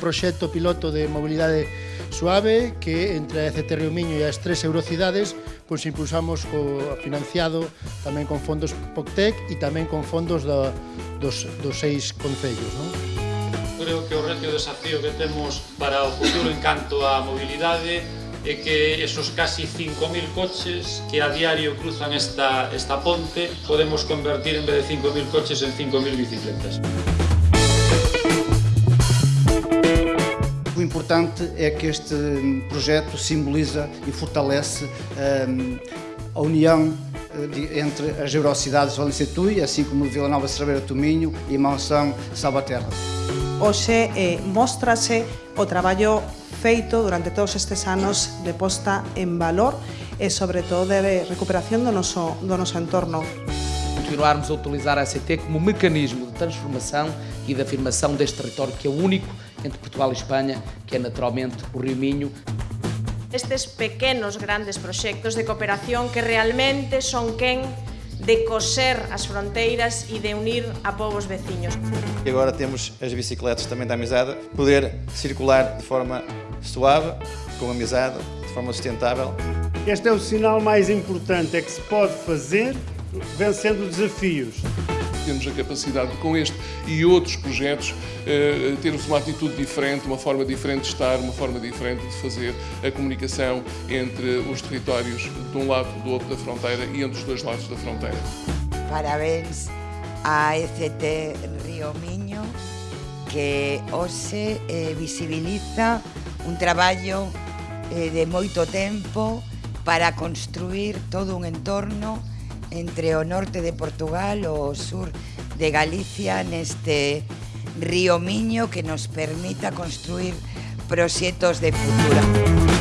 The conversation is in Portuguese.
proxecto piloto de mobilidade suave que entre a ECT Miño e as tres eurocidades pois impulsamos co, financiado tamén con fondos POCTEC e tamén con fondos da, dos, dos seis concellos. Non? Creo que o reto e o desafío que temos para o futuro en canto á mobilidade é que esos casi 5.000 coches que a diario cruzan esta, esta ponte podemos convertir en vez de 5.000 coches en 5.000 bicicletas. Importante é que este projeto simboliza e fortalece um, a união eh, entre as eurocidades Valência Tui, assim como Vila Nova Cerveira Tominho e Monção Salvaterra. Hoxe eh, mostrase o traballo feito durante todos estes anos de posta en valor e sobre todo de recuperación do noso, do noso entorno. Continuarmos a utilizar a ACT como mecanismo de transformação e de afirmação deste território que é único entre Portugal e Espanha, que é naturalmente o Rio Minho. Estes pequenos grandes proxectos de cooperación que realmente son quen de coser as fronteiras e de unir a povos veciños. E agora temos as bicicletas também da amizade, poder circular de forma suave, com amizade, de forma sustentável. Este é o sinal mais importante, é que se pode fazer vencendo desafios. Temos a capacidade de, com este e outros projetos, eh, termos uma atitude diferente, uma forma diferente de estar, uma forma diferente de fazer a comunicação entre os territórios de um lado do outro da fronteira e entre os dois lados da fronteira. Parabéns à ECT Río Minho, que hoxe eh, visibiliza un traballo eh, de moito tempo para construir todo un entorno entre o norte de Portugal o sur de Galicia neste río Miño que nos permita construir proxectos de futuro.